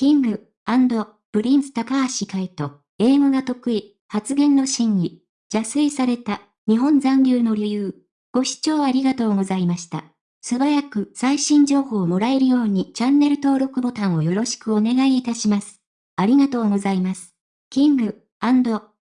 King & Prince 高橋海人、英語が得意、発言の真意、邪推された、日本残留の理由。ご視聴ありがとうございました。素早く最新情報をもらえるようにチャンネル登録ボタンをよろしくお願いいたします。ありがとうございます。 King &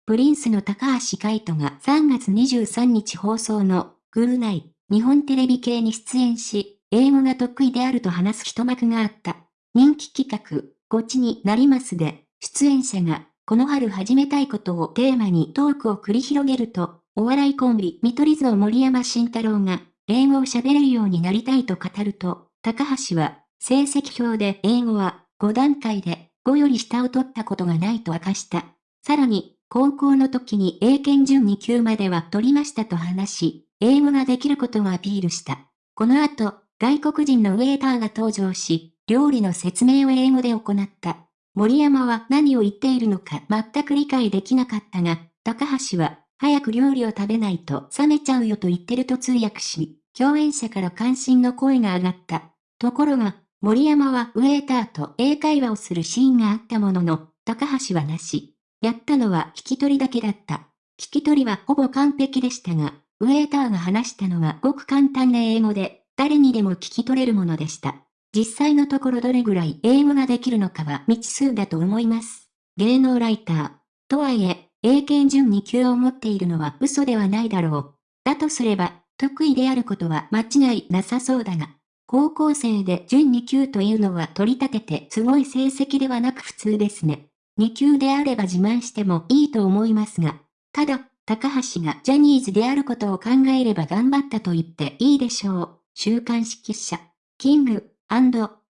Prince の高橋海人が3月23日放送のぐるナイ日本テレビ系に出演し、英語が得意であると話す一幕があった。人気企画、こっちになりますで、出演者が、この春始めたいことをテーマにトークを繰り広げると、お笑いコンビ、見取り図を森山慎太郎が、英語を喋れるようになりたいと語ると、高橋は、成績表で英語は5段階で5より下を取ったことがないと明かした。さらに、高校の時に英検準2級までは取りましたと話し、英語ができることをアピールした。この後、外国人のウェーターが登場し、料理の説明を英語で行った。森山は何を言っているのか全く理解できなかったが、高橋は、早く料理を食べないと冷めちゃうよと言ってると通訳し、共演者から関心の声が上がった。ところが、森山はウェーターと英会話をするシーンがあったものの、高橋はなし。やったのは聞き取りだけだった。聞き取りはほぼ完璧でしたが、ウェーターが話したのはごく簡単な英語で、誰にでも聞き取れるものでした。実際のところどれぐらい英語ができるのかは未知数だと思います。芸能ライター。とはいえ、英検準2級を持っているのは嘘ではないだろう。だとすれば、得意であることは間違いなさそうだが、高校生で準2級というのは取り立ててすごい成績ではなく普通ですね。2級であれば自慢してもいいと思いますが、ただ、高橋がジャニーズであることを考えれば頑張ったと言っていいでしょう。週刊誌記者、キング、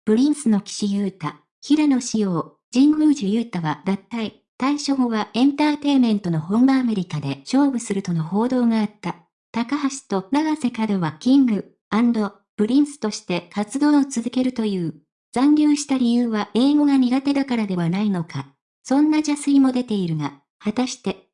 プリンスの岸優太、平野紫耀、神宮寺勇太は脱退。退所後はエンターテイメントの本場アメリカで勝負するとの報道があった。高橋と永瀬廉は King & Prince として活動を続けるという。残留した理由は英語が苦手だからではないのか。そんな邪推も出ているが、果たして